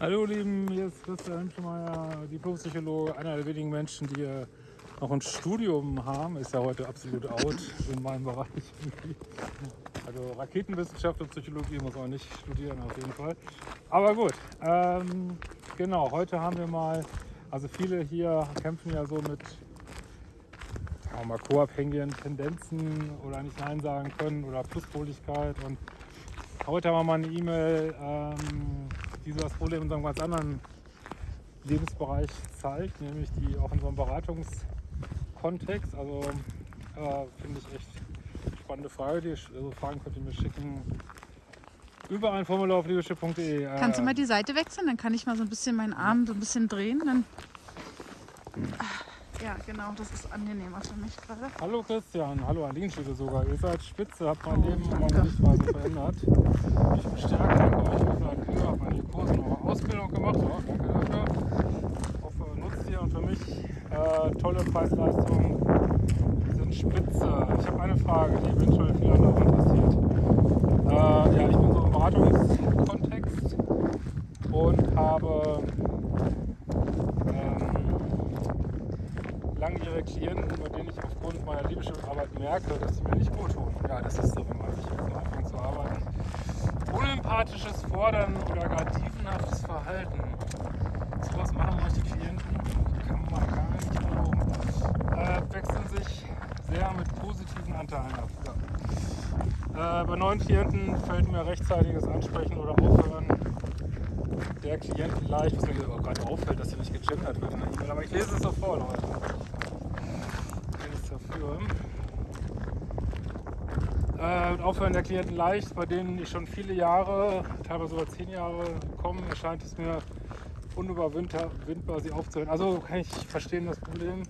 Hallo Lieben, hier ist Christian Hemschmeier, Diplompsychologe, einer der wenigen Menschen, die noch ein Studium haben. Ist ja heute absolut out in meinem Bereich. Also Raketenwissenschaft und Psychologie muss man nicht studieren auf jeden Fall. Aber gut, ähm, genau, heute haben wir mal, also viele hier kämpfen ja so mit wir mal, co-abhängigen Tendenzen oder nicht Nein sagen können oder Pluspoligkeit und heute haben wir mal eine E-Mail, ähm, die so das Problem in so einem ganz anderen Lebensbereich zeigt, nämlich die auch in so einem Beratungskontext. Also äh, finde ich echt spannende Frage. Die also Fragen könnt ihr mir schicken über ein Formular auf leadership.de. Äh, Kannst du mal die Seite wechseln? Dann kann ich mal so ein bisschen meinen Arm so ein bisschen drehen. Dann ja, genau, das ist angenehmer für mich gerade. Hallo Christian, hallo Aline steht sogar. Ihr seid spitze, habt mein oh, Leben um meine Sichtweise verändert. Ich bestärke danke euch für eine Kühe, habe meine Kurse eure Ausbildung gemacht. Ja, danke dafür. Ich hoffe, nutzt ihr und für mich äh, tolle Preis-Leistungen sind spitze. Ich habe eine Frage, die eventuell viele andere interessiert. Äh, ja, ich bin so im Beratungskontext und habe langjährige Klienten, bei denen ich aufgrund meiner Leadership-Arbeit merke, dass sie mir nicht gut tun. Ja, das ist so, wenn man sich jetzt anfängt zu arbeiten. Unempathisches Fordern oder gar dievenhaftes Verhalten. So was machen manche Klienten, kann man gar nicht glauben. Äh, wechseln sich sehr mit positiven Anteilen ab. Ja. Äh, bei neuen Klienten fällt mir rechtzeitiges Ansprechen oder Aufhören der Klienten leicht, was mir gerade auffällt, dass hier nicht gegendert wird in der E-Mail, aber ich lese es so vor, Leute dafür. Äh, Aufhören der Klienten leicht, bei denen ich schon viele Jahre, teilweise sogar zehn Jahre komme, erscheint es mir unüberwindbar, sie aufzuhören. Also kann ich verstehen das Problem.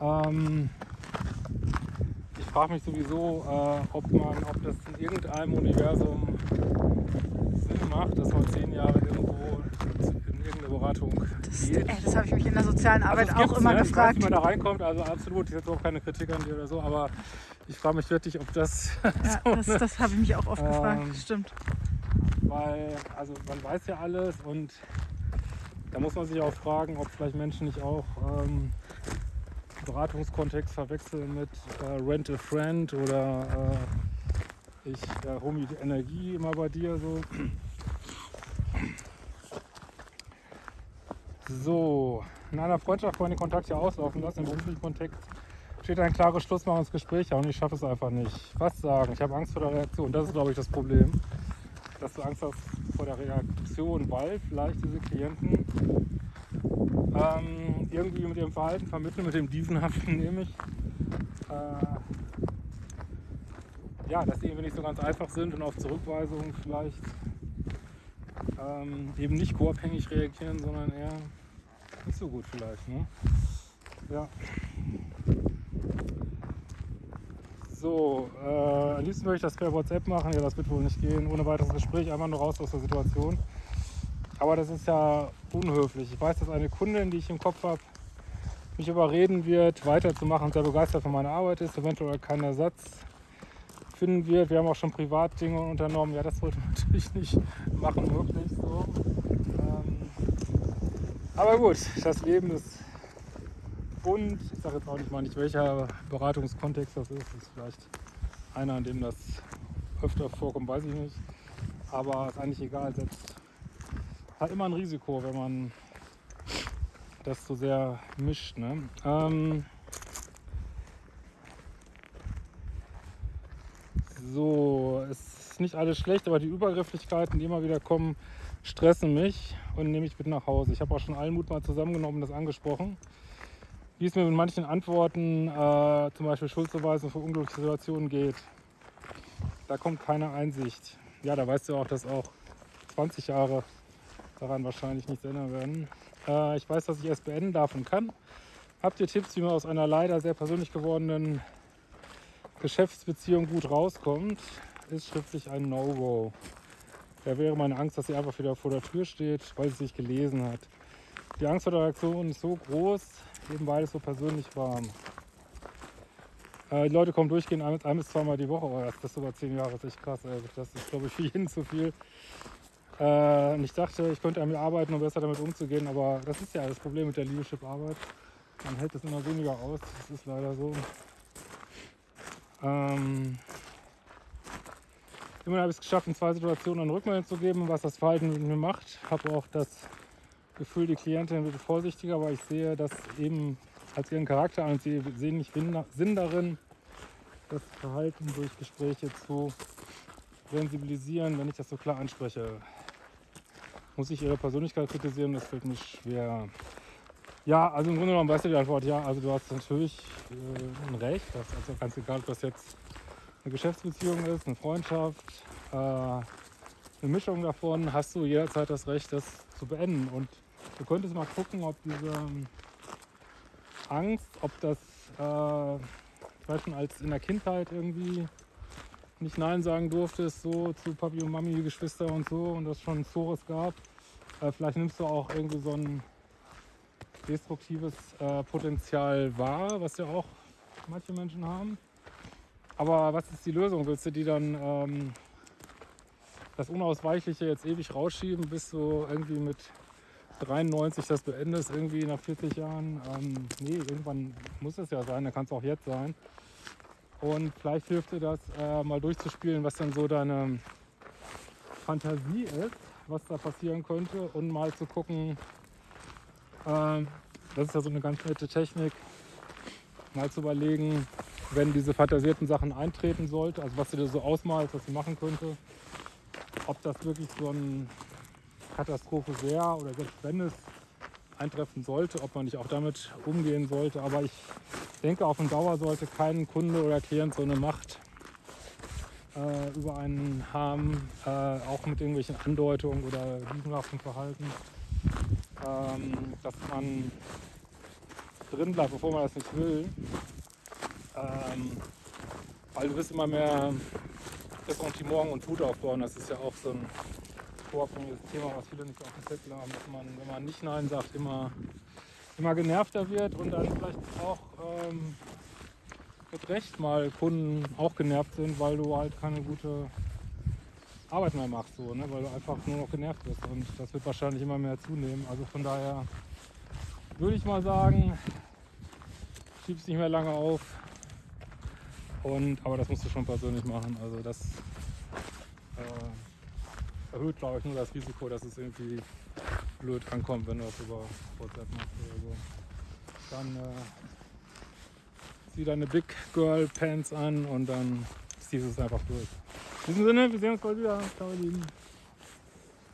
Ähm, ich frage mich sowieso, äh, ob, man, ob das in irgendeinem Universum Sinn macht, dass man zehn Jahre Beratung das, geht. Ey, das habe ich mich in der sozialen also Arbeit also auch immer ne? gefragt. Ich weiß, wie man da reinkommt, also absolut, ich jetzt auch keine Kritik an dir oder so, aber ich frage mich wirklich, ob das. Ja, so das, das habe ich mich auch oft ähm, gefragt, stimmt. Weil, also man weiß ja alles und da muss man sich auch fragen, ob vielleicht Menschen nicht auch ähm, Beratungskontext verwechseln mit äh, Rent a Friend oder äh, ich äh, hole mir die Energie immer bei dir so. So, in einer Freundschaft wollen den Kontakt ja auslaufen lassen. Im beruflichen Kontext steht ein klares Schlussmachen ins Gespräch und ich schaffe es einfach nicht. Was sagen? Ich habe Angst vor der Reaktion. Das ist, glaube ich, das Problem. Dass du Angst hast vor der Reaktion, weil vielleicht diese Klienten ähm, irgendwie mit ihrem Verhalten vermitteln, mit dem Dievenhaften nämlich, äh, ja, dass sie irgendwie nicht so ganz einfach sind und auf Zurückweisungen vielleicht ähm, eben nicht co-abhängig reagieren, sondern eher nicht so gut vielleicht. Ne? Ja. So, äh, am liebsten würde ich das per WhatsApp machen. Ja, das wird wohl nicht gehen. Ohne weiteres Gespräch, einfach nur raus aus der Situation. Aber das ist ja unhöflich. Ich weiß, dass eine Kundin, die ich im Kopf habe, mich überreden wird, weiterzumachen sehr begeistert von meiner Arbeit ist, eventuell keinen Ersatz finden wird. Wir haben auch schon Privatdinge unternommen. Ja, das sollte man natürlich nicht machen, wirklich so. Ähm, aber gut, das Leben ist bunt. Ich sage jetzt auch nicht mal nicht, welcher Beratungskontext das ist. Das ist vielleicht einer, an dem das öfter vorkommt, weiß ich nicht. Aber ist eigentlich egal. Selbst hat immer ein Risiko, wenn man das so sehr mischt. Ne? Ähm, So, es ist nicht alles schlecht, aber die Übergrifflichkeiten, die immer wieder kommen, stressen mich und nehme ich mit nach Hause. Ich habe auch schon allen Mut mal zusammengenommen und das angesprochen. Wie es mir mit manchen Antworten, äh, zum Beispiel Schuldzuweisung für unglückliche Situationen geht. Da kommt keine Einsicht. Ja, da weißt du auch, dass auch 20 Jahre daran wahrscheinlich nichts ändern werden. Äh, ich weiß, dass ich es beenden darf und kann. Habt ihr Tipps, wie man aus einer leider sehr persönlich gewordenen Geschäftsbeziehung gut rauskommt, ist schriftlich ein No-Go. Da wäre meine Angst, dass sie einfach wieder vor der Tür steht, weil sie es nicht gelesen hat. Die Angst vor der Reaktion ist so groß, eben weil es so persönlich war. Äh, die Leute kommen durchgehend ein, ein bis zweimal die Woche. Oh, das ist über zehn Jahre, das ist echt krass. Ey. Das ist, glaube ich, für jeden zu viel. Äh, und ich dachte, ich könnte mir arbeiten, um besser damit umzugehen, aber das ist ja das Problem mit der Leadership-Arbeit. Man hält es immer weniger aus, das ist leider so. Ähm, immerhin habe ich es geschafft, in zwei Situationen eine Rückmeldung zu geben, was das Verhalten mit mir macht. Habe auch das Gefühl, die Klientin wird vorsichtiger, weil ich sehe das eben als ihren Charakter an und sie sehen nicht Sinn darin, das Verhalten durch Gespräche zu sensibilisieren, wenn ich das so klar anspreche. Muss ich ihre Persönlichkeit kritisieren? Das fällt mir schwer. Ja, also im Grunde genommen weißt du die Antwort, ja, also du hast natürlich äh, ein Recht, das ist also ganz egal, ob das jetzt eine Geschäftsbeziehung ist, eine Freundschaft, äh, eine Mischung davon, hast du jederzeit das Recht, das zu beenden. Und du könntest mal gucken, ob diese Angst, ob das äh, vielleicht schon als in der Kindheit irgendwie nicht Nein sagen durftest, so zu Papi und Mami, Geschwister und so und das schon Zores gab. Äh, vielleicht nimmst du auch irgendwie so ein destruktives äh, Potenzial wahr, was ja auch manche Menschen haben. Aber was ist die Lösung? Willst du die dann ähm, das Unausweichliche jetzt ewig rausschieben, bis du irgendwie mit 93 das beendest, irgendwie nach 40 Jahren? Ähm, nee, irgendwann muss es ja sein, da kann es auch jetzt sein. Und vielleicht hilft dir das, äh, mal durchzuspielen, was dann so deine Fantasie ist, was da passieren könnte und mal zu gucken, äh, das ist ja so eine ganz nette Technik, mal zu überlegen, wenn diese fantasierten Sachen eintreten sollte, also was du dir so ausmalst, was du machen könnte, ob das wirklich so eine Katastrophe wäre oder selbst wenn es eintreffen sollte, ob man nicht auch damit umgehen sollte. Aber ich denke, auf Dauer sollte kein Kunde oder Klient so eine Macht äh, über einen haben, äh, auch mit irgendwelchen Andeutungen oder lügenhaftem Verhalten, ähm, dass man drin bleibt, bevor man das nicht will. Ähm, weil du bist immer mehr Ressentiment und Wut aufbauen. Das ist ja auch so ein vorkommendes Thema, was viele nicht auf dem Zettel haben, dass man, wenn man nicht Nein sagt, immer, immer genervter wird und dann vielleicht auch ähm, mit Recht mal Kunden auch genervt sind, weil du halt keine gute Arbeit mehr machst, so, ne? weil du einfach nur noch genervt bist und das wird wahrscheinlich immer mehr zunehmen. Also von daher würde ich mal sagen, schieb es nicht mehr lange auf. Und, aber das musst du schon persönlich machen. Also das äh, erhöht, glaube ich, nur das Risiko, dass es irgendwie blöd ankommt, wenn du das über WhatsApp machst oder so. Dann äh, zieh deine Big Girl Pants an und dann ziehst du es einfach durch. In diesem Sinne, wir sehen uns bald wieder. Ciao, ihr Lieben.